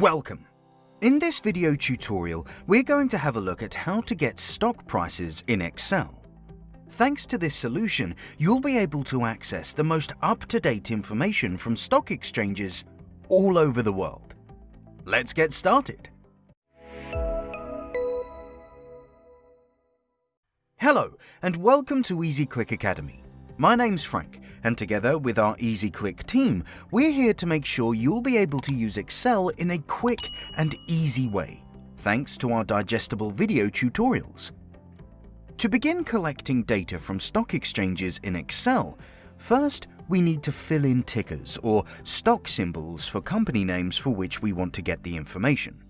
Welcome! In this video tutorial, we're going to have a look at how to get stock prices in Excel. Thanks to this solution, you'll be able to access the most up-to-date information from stock exchanges all over the world. Let's get started! Hello, and welcome to EasyClick Academy. My name's Frank, and together with our EasyClick team, we're here to make sure you'll be able to use Excel in a quick and easy way, thanks to our digestible video tutorials. To begin collecting data from stock exchanges in Excel, first we need to fill in tickers or stock symbols for company names for which we want to get the information.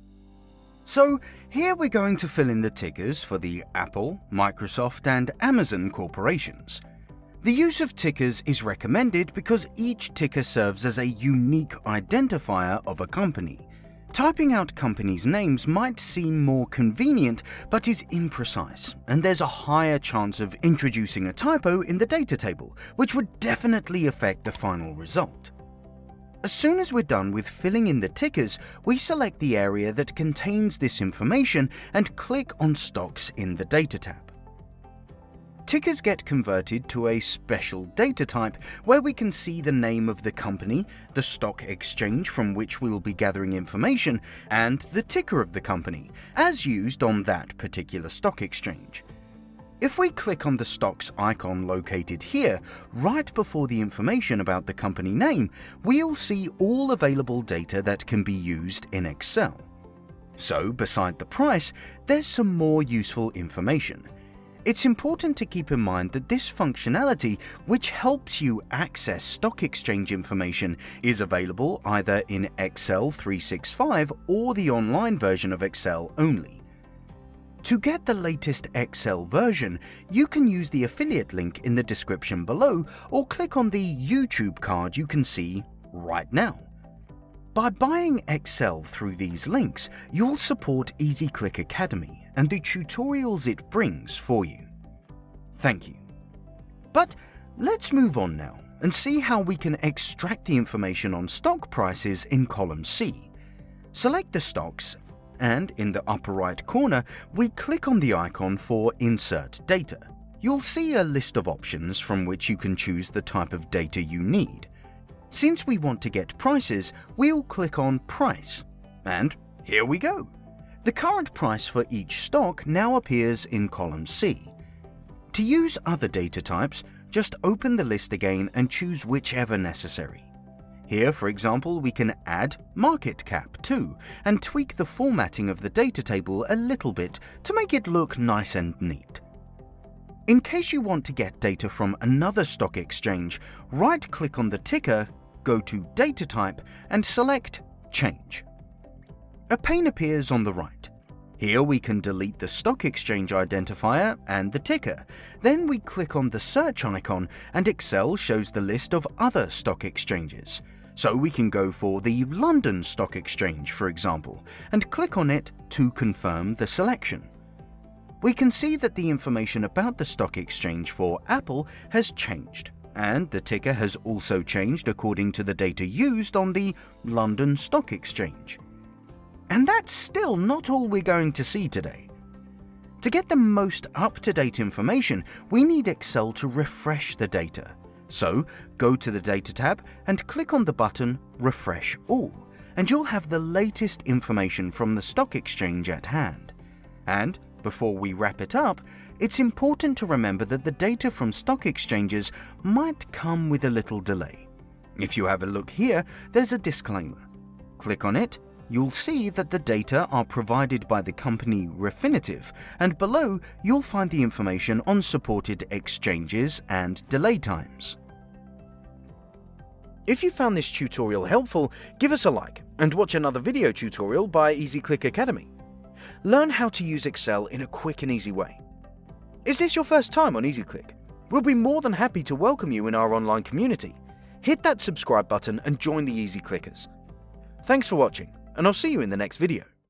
So here we're going to fill in the tickers for the Apple, Microsoft and Amazon corporations. The use of tickers is recommended because each ticker serves as a unique identifier of a company. Typing out companies' names might seem more convenient, but is imprecise, and there's a higher chance of introducing a typo in the data table, which would definitely affect the final result. As soon as we're done with filling in the tickers, we select the area that contains this information and click on Stocks in the Data tab tickers get converted to a special data type where we can see the name of the company, the stock exchange from which we'll be gathering information, and the ticker of the company, as used on that particular stock exchange. If we click on the stocks icon located here, right before the information about the company name, we'll see all available data that can be used in Excel. So, beside the price, there's some more useful information. It's important to keep in mind that this functionality, which helps you access stock exchange information, is available either in Excel 365 or the online version of Excel only. To get the latest Excel version, you can use the affiliate link in the description below or click on the YouTube card you can see right now. By buying Excel through these links, you'll support EasyClick Academy and the tutorials it brings for you. Thank you. But let's move on now and see how we can extract the information on stock prices in column C. Select the stocks and in the upper right corner, we click on the icon for Insert Data. You'll see a list of options from which you can choose the type of data you need. Since we want to get prices, we'll click on Price. And here we go. The current price for each stock now appears in column C. To use other data types, just open the list again and choose whichever necessary. Here, for example, we can add market cap too, and tweak the formatting of the data table a little bit to make it look nice and neat. In case you want to get data from another stock exchange, right-click on the ticker, go to Data Type, and select Change. A pane appears on the right. Here we can delete the stock exchange identifier and the ticker. Then we click on the search icon and Excel shows the list of other stock exchanges. So we can go for the London Stock Exchange, for example, and click on it to confirm the selection. We can see that the information about the stock exchange for Apple has changed, and the ticker has also changed according to the data used on the London Stock Exchange. And that's still not all we're going to see today. To get the most up-to-date information, we need Excel to refresh the data. So, go to the Data tab and click on the button Refresh All, and you'll have the latest information from the stock exchange at hand. And, before we wrap it up, it's important to remember that the data from stock exchanges might come with a little delay. If you have a look here, there's a disclaimer. Click on it you'll see that the data are provided by the company Refinitiv, and below you'll find the information on supported exchanges and delay times. If you found this tutorial helpful, give us a like and watch another video tutorial by EasyClick Academy. Learn how to use Excel in a quick and easy way. Is this your first time on EasyClick? We'll be more than happy to welcome you in our online community. Hit that subscribe button and join the Easy Clickers. Thanks for watching and I'll see you in the next video.